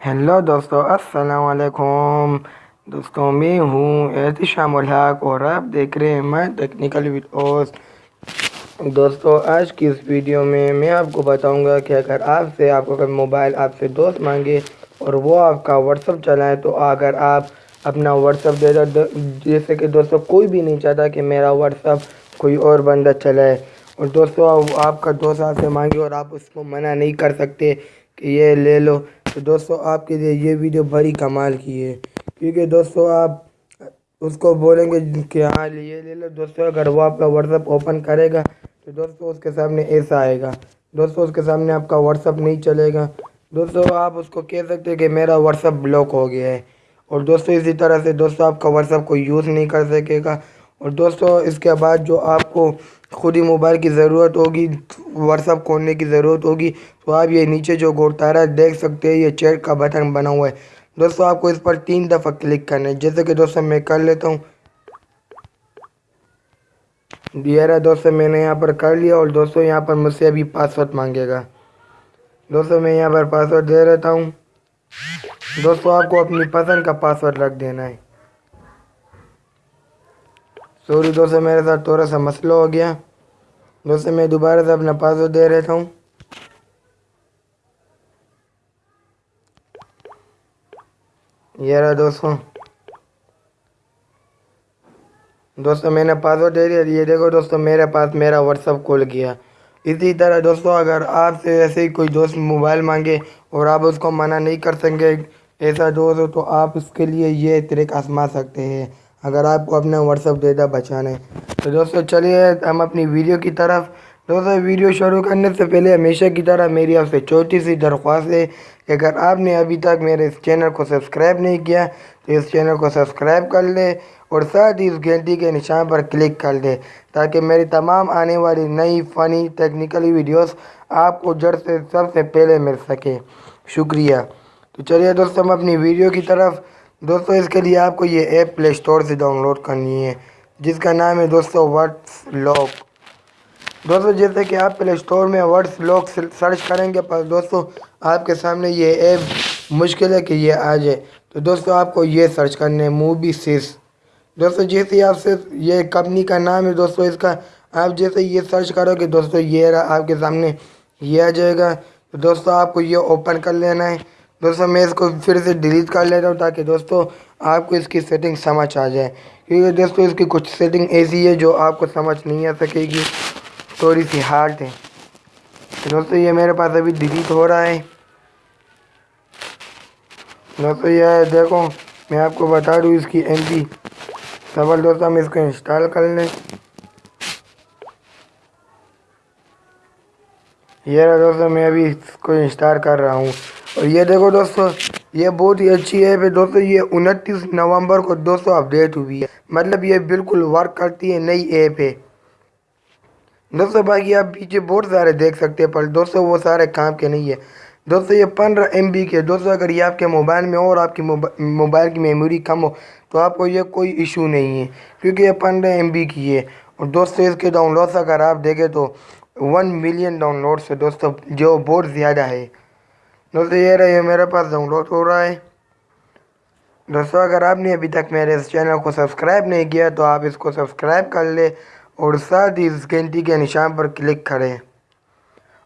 Hello دوستو السلام علیکم دوستوں میں ہوں احتشام الحق اور آپ دیکھ رہے ہیں میں ٹیکنیکل ویڈیوز دوستو آج کی اس ویڈیو میں میں آپ کو بتاؤں گا کہ اگر آپ سے آپ کو اگر موبائل آپ سے دوست مانگے اور وہ آپ کا واٹسپ چلائیں تو اگر آپ اپنا واٹسپ دے دو جیسے کہ دوستو کوئی بھی نہیں چاہتا کہ میرا واٹسپ کوئی اور بندہ چلائے اور دوستو آپ کا دوست آپ سے مانگے اور آپ اس کو منع نہیں کر سکتے کہ یہ لے لو۔ تو دوستو، آپ کے لیے یہ ویڈیو بڑی کمال کی ہے۔ کیونکہ دوستو، آپ اس کو بولیں گے کہ ہاں یہ لے لو۔ دوستو، اگر وہ آپ کا واٹسپ اوپن کرے گا، تو دوستو اس کے سامنے ایسا آئے گا۔ دوستو، اس کے سامنے آپ کا واٹسپ نہیں چلے گا۔ دوستو، آپ اس کو کہہ سکتے ہیں کہ میرا واٹسپ بلاک ہو گیا ہے۔ اور دوستو، اسی طرح سے دوستو، آپ کا واٹسپ کو یوز نہیں کر سکے گا۔ اور دوستو، اس کے بعد جو آپ کو خود ہی موبائل کی ضرورت ہوگی واٹسپ کھولنے کی ضرورت ہوگی، تو آپ یہ نیچے جو گورتارا دیکھ سکتے ہیں، یہ چیٹ کا بٹن بنا ہوا ہے۔ دوستو، آپ کو اس پر تین دفعہ کلک کرنا ہے۔ جیسے کہ دوستو، میں کر لیتا ہوں۔ رہا دوستو، میں نے یہاں پر کر لیا اور دوستو، یہاں پر مجھ سے ابھی پاسورڈ مانگے گا۔ دوستو، میں یہاں پر پاسورڈ دے رہتا ہوں۔ دوستو، آپ کو اپنی پسند کا پاسورڈ رکھ دینا ہے۔ سوری دوستو میرے ساتھ تھوڑا سا مسئلہ ہو گیا۔ دوستو میں دوبارہ سے اپنا پاسورڈ دے رہتا ہوں۔ یہ رہا دوستو دوستو، میں نے پاسورڈ دے دیا۔ یہ دیکھو دوستو، میرے پاس میرا واٹسپ کھول گیا۔ اسی طرح دوستو، اگر آپ سے ایسے ہی کوئی دوست موبائل مانگے اور آپ اس کو منع نہیں کر سکیں ایسا دوست ہو تو آپ اس کے لیے یہ طریق آزما سکتے ہیں۔ اگر آپ کو اپنا واٹسپ ڈیٹا بچانا ہے۔ تو دوستو، چلیے، ہم اپنی ویڈیو کی طرف۔ دوستو ویڈیو شروع کرنے سے پہلے ہمیشہ کی طرح میری آپ سے چھوٹی سی درخواست ہے کہ اگر آپ نے ابھی تک میرے اس چینل کو سبسکرائب نہیں کیا، تو اس چینل کو سبسکرائب کر لیں اور ساتھ ہی اس گھنٹی کے نشان پر کلک کر دیں تاکہ میری تمام آنے والی نئی فنی ٹیکنیکلی ویڈیوز آپ کو جڑ سے، سب سے پہلے مل سکے۔ شکریہ۔ تو چلیے دوستو، ہم اپنی ویڈیو کی طرف۔ دوستو، اس کے لیے آپ کو یہ ایپ پلے اسٹور سے ڈاؤن لوڈ کرنی ہے، جس کا نام ہے دوستو ورڈس لاک۔ دوستو، جیسے کہ آپ پلے اسٹور میں ورڈس لاک سرچ کریں گے، پر دوستو، آپ کے سامنے یہ ایپ مشکل ہے کہ یہ آ جائے۔ تو دوستو، آپ کو یہ سرچ کرنے ہے موبی سیس دوستو، جیسے آپ سے یہ کمپنی کا نام ہے، دوستو، اس کا آپ جیسے یہ سرچ کرو گے، دوستو، یہ رہا آپ کے سامنے، یہ آ جائے گا۔ تو دوستو، آپ کو یہ اوپن کر لینا ہے۔ دوستو، میں اس کو پھر سے ڈیلیٹ کر لیتا ہوں تاکہ دوستو آپ کو اس کی سیٹنگ سمجھ آ جائے۔ کیونکہ دوستو، اس کی کچھ سیٹنگ ایسی ہے جو آپ کو سمجھ نہیں آ سکے گی۔ تھوڑی سی ہارڈ ہے۔ دوستو، یہ میرے پاس ابھی ڈیلیٹ ہو رہا ہے۔ دوستو، یہ دیکھو، میں آپ کو بتا دوں اس کی ایم پی سوال دوستو، ہم اس کو انسٹال کر لیں۔ یہ رہا دوستو، میں ابھی اس کو انسٹال کر رہا ہوں۔ اور یہ دیکھو دوستو، یہ بہت ہی اچھی ایپ ہے دوستو، یہ انتیس نومبر کو دوستو اپڈیٹ ہوئی ہے۔ مطلب یہ بالکل ورک کرتی ہے، نئی ایپ ہے۔ دوستو باقی آپ پیچھے بہت سارے دیکھ سکتے ہیں، پر دوستو وہ سارے کام کے نہیں ہے دوستو یہ پندرہ ایم بی کے، دوستو اگر یہ آپ کے موبائل میں اور آپ کی موبائل کی میموری کم ہو، تو آپ کو یہ کوئی ایشو نہیں ہے۔ کیونکہ یہ پندرہ ایم بی کی ہے۔ اور دوستو اس کے ڈاؤن لوڈس اگر آپ دیکھیں تو ون ملین ڈاؤن لوڈس ہے دوستو، جو بہت زیادہ ہے۔ دوستو یہ رہی یہ میرے پاس ڈاؤن لوڈ ہو رہا ہے۔ دوستو، اگر آپ نے ابھی تک میرے اس چینل کو سبسکرائب نہیں کیا، تو آپ اس کو سبسکرائب کر لیں اور ساتھ ہی اس گھنٹی کے نشان پر کلک کریں۔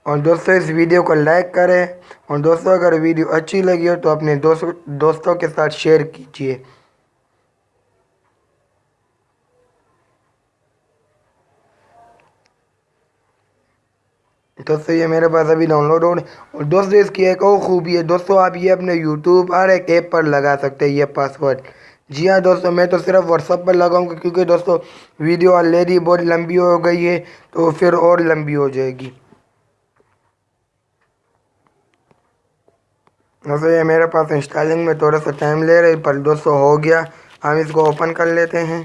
اور دوستو، اس ویڈیو کو لائک کریں۔ اور دوستو، اگر ویڈیو اچھی لگی ہو، تو اپنے دوستوں کے ساتھ شیئر کیجیے دوستو یہ میرے پاس ابھی ڈاؤن لوڈ ہو رہے اور دوستو اس کی ایک اور خوبی ہے دوستو آپ یہ اپنے یوٹیوب ہر ایک ایپ پر لگا سکتے ہیں یہ پاسورڈ جی ہاں دوستو میں تو صرف واٹسپ پر لگاؤں گا کیونکہ دوستو ویڈیو آلریڈی بہت لمبی ہو گئی ہے تو پھر اور لمبی ہو جائے گی دوستو یہ میرے پاس انسٹالنگ میں تھوڑا سا ٹائم لے رہے پر دوستو ہو گیا ہم اس کو اوپن کر لیتے ہیں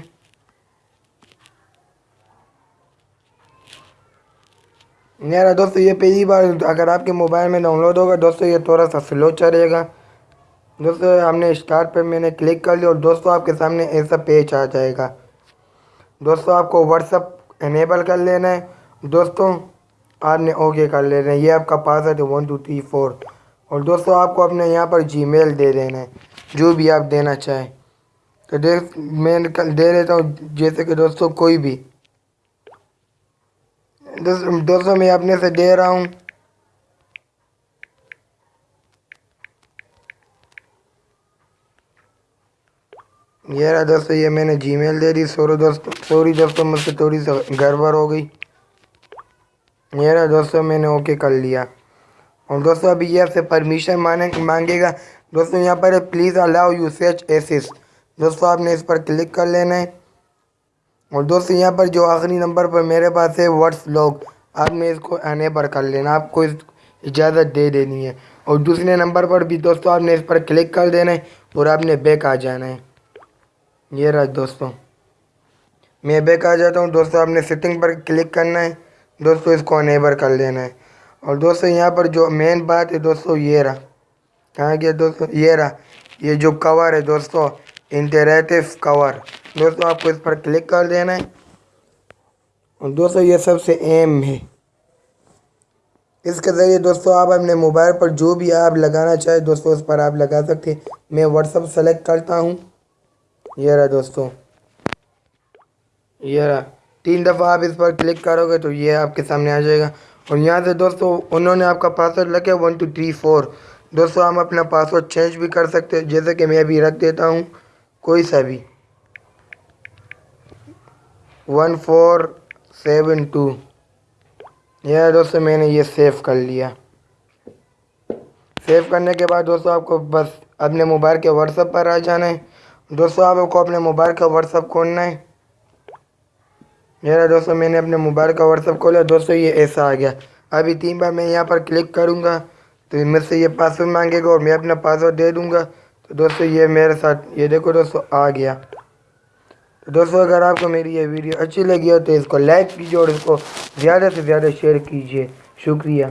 میرا دوستو یہ پہلی بار اگر آپ کے موبائل میں ڈاؤن لوڈ ہوگا، دوستو، یہ تھوڑا سا سلو چلے گا۔ دوستو، ہم نے اسٹارٹ پہ میں نے کلک کر لیا اور دوستو، آپ کے سامنے ایسا پیج آ جائے گا۔ دوستو، آپ کو واٹسپ انیبل کر لینا ہے۔ دوستو، آپ نے اوکے کر لینا ہے۔ یہ آپ کا پاسورڈ ہے ون ٹو تھری فور اور دوستوں آپ کو اپنے یہاں پر جی میل دے دینا ہے، جو بھی آپ دینا چاہیں۔ تو دیکھ، میں دے دیتا ہوں، جیسے کہ دوستوں کوئی بھی۔ دوستوں میں اپنے سے دے رہا ہوں۔ یہ رہا دوستو، یہ میں نے جی میل دے دی۔ سوری دوستو سوری دوستو، مجھ سے تھوڑی سا گڑبڑ ہو گئی۔ یہ رہا دوستو، میں نے اوکے کر لیا۔ اور دوستو، ابھی یہ آپ سے پرمیشن مانگے گا۔ دوستو، یہاں پر please allow you such access دوستو، آپ نے اس پر کلک کر لینا ہے۔ اور دوستو یہاں پر جو آخری نمبر پر میرے پاس ہے، واٹس لوگ آپ نے اس کو انیبر کر لینا، آپ کو اس اجازت دے دینی ہے۔ اور دوسرے نمبر پر بھی دوستو، آپ نے اس پر کلک کر دینا ہے اور آپ نے بیک آ جانا ہے۔ یہ رہا دوستوں میں بیک آ جاتا ہوں دوستوں آپ نے سیٹنگ پر کلک کرنا ہے۔ دوستوں اس کو انیبر کر لینا ہے۔ اور دوستوں یہاں پر جو مین بات ہے دوستوں یہ رہا۔ کہاں گیا دوستوں یہ رہا۔ یہ جو کور ہے دوستوں انٹریٹیو کور دوستوں آپ کو اس پر کلک کر دینا ہے۔ اور دوستوں یہ سب سے ایم ہے۔ اس کے ذریعے دوستوں آپ اپنے موبائل پر جو بھی آپ لگانا چاہے دوستوں اس پر آپ لگا سکتے میں واٹس اپ سلیکٹ کرتا ہوں۔ یہ رہا دوستوں یہ رہا۔ تین دفعہ آپ اس پر کلک کرو گے تو یہ آپ کے سامنے آ جائے گا۔ اور یہاں سے دوستوں انہوں نے آپ کا پاسورڈ لگے ون ٹو تھری فور دوستوں ہم اپنا پاسورڈ چینج بھی کر سکتے جیسے کہ میں ابھی رکھ دیتا ہوں، کوئی سا بھی۔ ون فور سیون ٹو یہ دوستوں میں نے یہ سیو کر لیا۔ سیو کرنے کے بعد دوستوں آپ کو بس اپنے موبائل کے واٹس اپ پر آ جانا ہے۔ دوستو آپ کو اپنے موبائل کا واٹس اپ کھولنا ہے۔ میرا دوستو میں نے اپنے موبائل کا واٹس اپ کھولا۔ دوستو یہ ایسا آ گیا۔ ابھی تین بار میں یہاں پر کلک کروں گا تو مجھ سے یہ پاسورڈ مانگے گا اور میں اپنا پاسورڈ دے دوں گا۔ تو دوستو یہ میرے ساتھ یہ دیکھو دوستو آ گیا۔ تو دوستو، اگر آپ کو میری یہ ویڈیو اچھی لگی ہو تو اس کو لائک کیجیے اور اس کو زیادہ سے زیادہ شیئر کیجیے شکریہ۔